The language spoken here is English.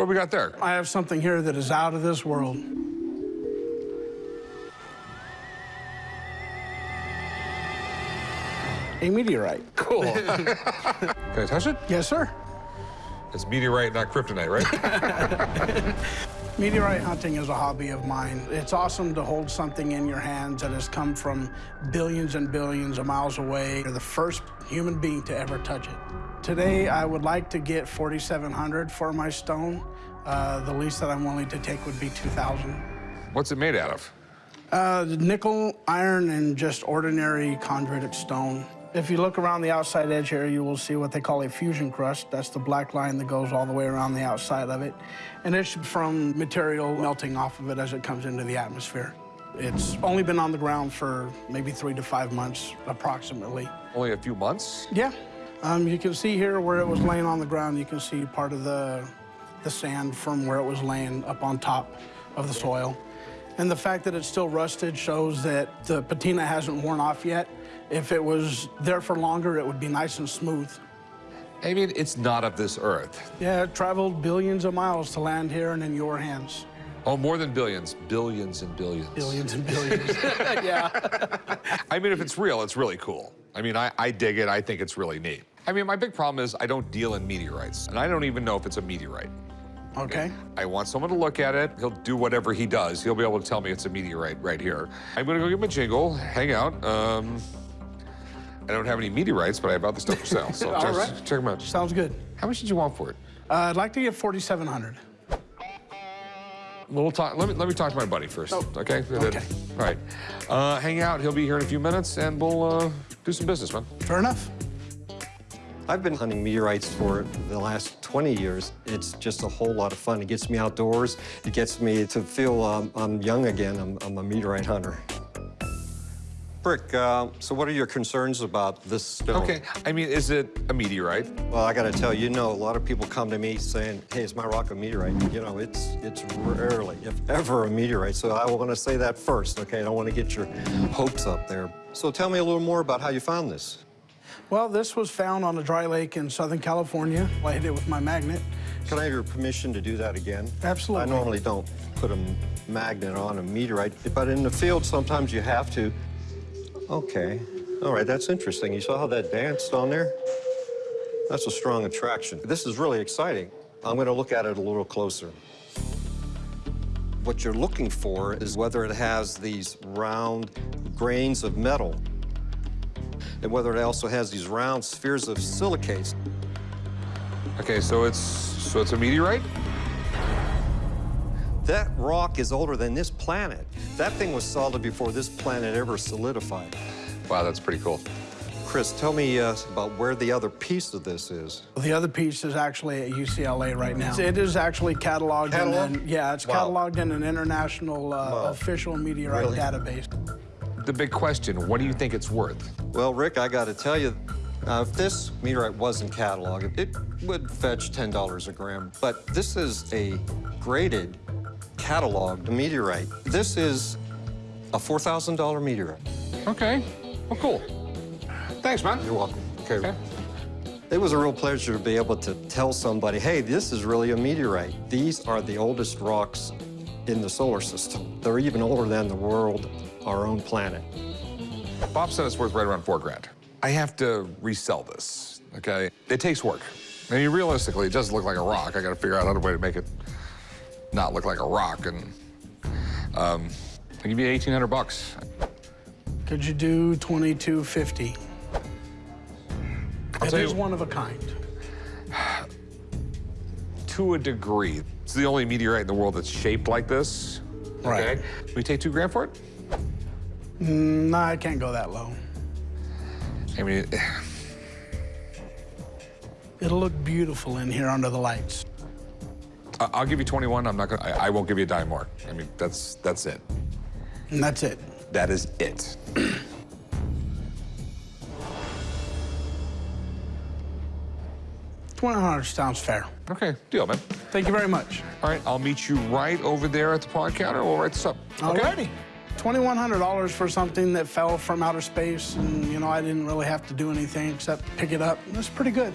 What we got there? I have something here that is out of this world. A meteorite. Cool. Can I touch it? Yes, sir. It's meteorite, not kryptonite, right? Meteorite hunting is a hobby of mine. It's awesome to hold something in your hands that has come from billions and billions of miles away. You're the first human being to ever touch it. Today, I would like to get 4,700 for my stone. Uh, the least that I'm willing to take would be 2,000. What's it made out of? Uh, nickel, iron, and just ordinary chondritic stone. If you look around the outside edge here, you will see what they call a fusion crust. That's the black line that goes all the way around the outside of it. And it's from material melting off of it as it comes into the atmosphere. It's only been on the ground for maybe three to five months, approximately. Only a few months? Yeah. Um, you can see here where it was laying on the ground, you can see part of the, the sand from where it was laying up on top of the soil. And the fact that it's still rusted shows that the patina hasn't worn off yet. If it was there for longer, it would be nice and smooth. I mean, it's not of this earth. Yeah, it traveled billions of miles to land here and in your hands. Oh, more than billions. Billions and billions. Billions and billions. yeah. I mean, if it's real, it's really cool. I mean, I, I dig it. I think it's really neat. I mean, my big problem is I don't deal in meteorites, and I don't even know if it's a meteorite. Okay. I want someone to look at it. He'll do whatever he does. He'll be able to tell me it's a meteorite right here. I'm gonna go get my jingle, hang out. Um, I don't have any meteorites, but I have other stuff for sale. So All check, right. check them out. Sounds good. How much did you want for it? Uh, I'd like to get 4,700. We'll talk. Let me let me talk to my buddy first. Oh, okay. okay. All right. Uh, hang out. He'll be here in a few minutes, and we'll uh, do some business, man. Fair enough. I've been hunting meteorites for the last 20 years. It's just a whole lot of fun. It gets me outdoors. It gets me to feel um, I'm young again. I'm, I'm a meteorite hunter. Rick, uh, so what are your concerns about this stone? Okay. I mean, is it a meteorite? Well, I got to tell you, you know, a lot of people come to me saying, "Hey, is my rock a meteorite?" You know, it's it's rarely, if ever, a meteorite. So I want to say that first, okay? I don't want to get your hopes up there. So tell me a little more about how you found this. Well, this was found on a dry lake in Southern California. I hit it with my magnet. Can I have your permission to do that again? Absolutely. I normally don't put a magnet on a meteorite, but in the field, sometimes you have to. Okay. All right, that's interesting. You saw how that danced on there? That's a strong attraction. This is really exciting. I'm going to look at it a little closer. What you're looking for is whether it has these round grains of metal and whether it also has these round spheres of silicates. Okay, so it's so it's a meteorite. That rock is older than this planet. That thing was solid before this planet ever solidified. Wow, that's pretty cool. Chris, tell me uh, about where the other piece of this is. The other piece is actually at UCLA right now. It is actually cataloged. Catalog? In an, yeah, it's Wow. cataloged in an international uh, Wow. official meteorite Really? database. The big question: What do you think it's worth? Well, Rick, I got to tell you, uh, if this meteorite wasn't cataloged, it would fetch $10 a gram. But this is a graded, cataloged meteorite. This is a $4,000 meteorite. Okay. Well, cool. Thanks, man. You're welcome. Okay. Okay. It was a real pleasure to be able to tell somebody, hey, this is really a meteorite. These are the oldest rocks in the solar system. They're even older than the world, our own planet. Bob said it's worth right around four grand. I have to resell this. Okay. It takes work. I mean, realistically, it doesn't look like a rock. I got to figure out another way to make it not look like a rock, and um, I'll give you eighteen hundred bucks. Could you do 2250? It tell you- one of a kind. To a degree. It's the only meteorite in the world that's shaped like this. Right. Okay. We take two grand for it? Mm, nah, I can't go that low. I mean, it'll look beautiful in here under the lights. I'll give you 21. I'm not gonna. I, I won't give you a dime more. I mean, that's that's it. And that's it. That is it. Twenty hundred sounds fair. Okay, deal, man. Thank you very much. All right, I'll meet you right over there at the pawn counter. We'll write this up. All okay? righty. $2,100 for something that fell from outer space and, you know, I didn't really have to do anything except pick it up. It was pretty good.